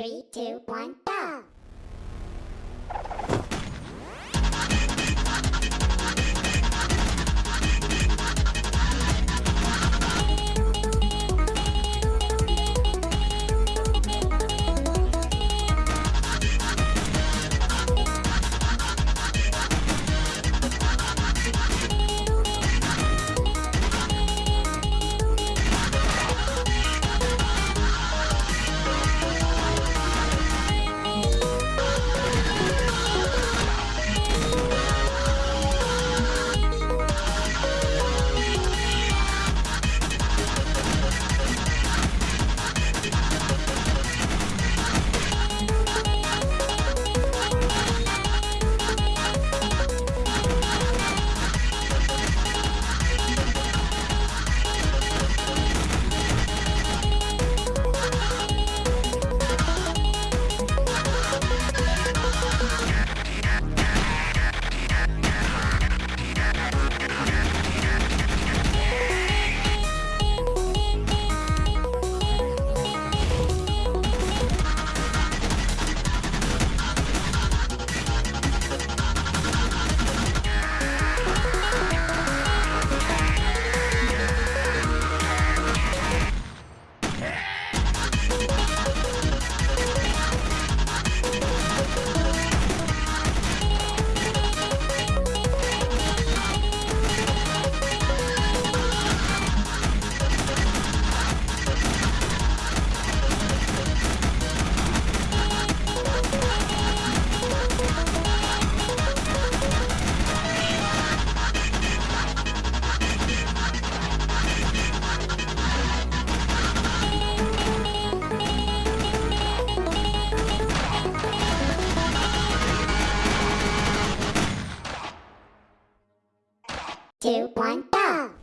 Three, two, one, go! Two, one, go!